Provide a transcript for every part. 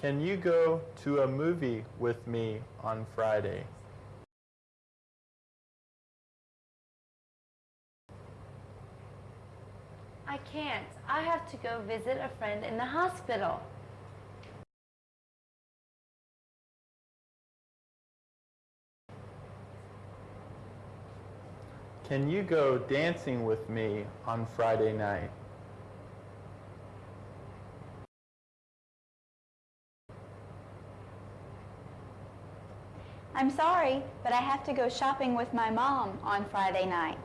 Can you go to a movie with me on Friday? I can't. I have to go visit a friend in the hospital. Can you go dancing with me on Friday night? I'm sorry, but I have to go shopping with my mom on Friday night.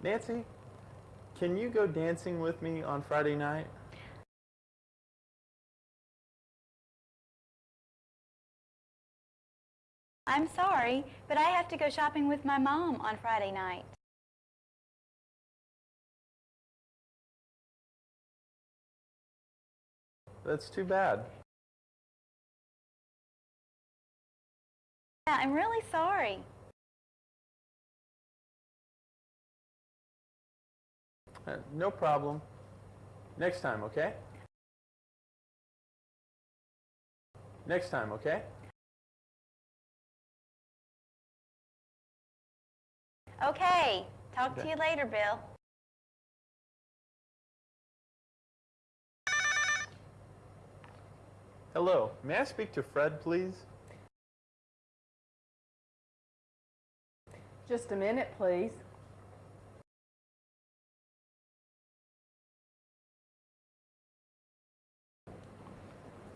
Nancy, can you go dancing with me on Friday night? I'm sorry, but I have to go shopping with my mom on Friday night. That's too bad. Yeah, I'm really sorry. Uh, no problem. Next time, okay? Next time, okay? Okay, talk to you later, Bill. Hello, may I speak to Fred, please? Just a minute, please.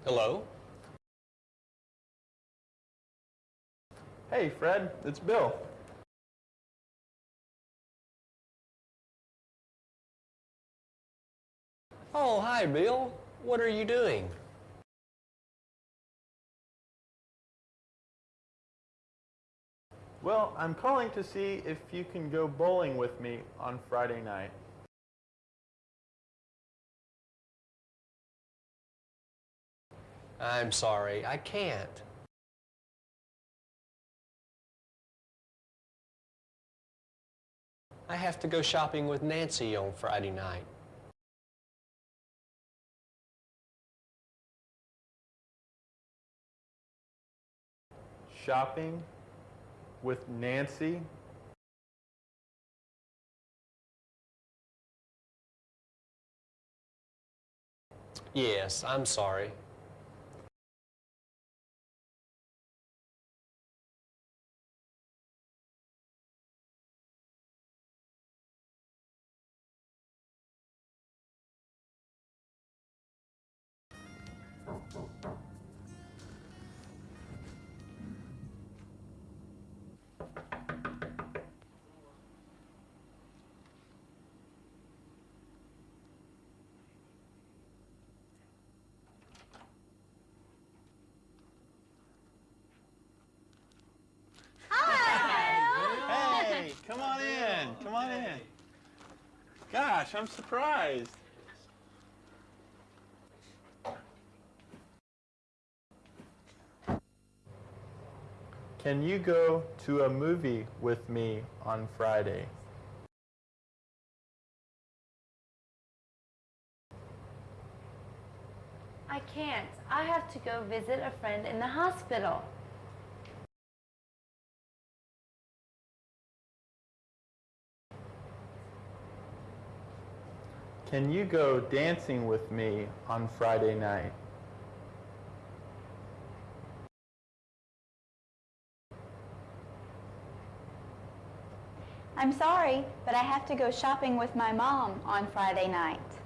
Hello? Hey, Fred, it's Bill. Oh, hi, Bill. What are you doing? Well, I'm calling to see if you can go bowling with me on Friday night. I'm sorry, I can't. I have to go shopping with Nancy on Friday night. Shopping with Nancy? Yes, I'm sorry. Come on in. Come on in. Gosh, I'm surprised. Can you go to a movie with me on Friday? I can't. I have to go visit a friend in the hospital. Can you go dancing with me on Friday night? I'm sorry, but I have to go shopping with my mom on Friday night.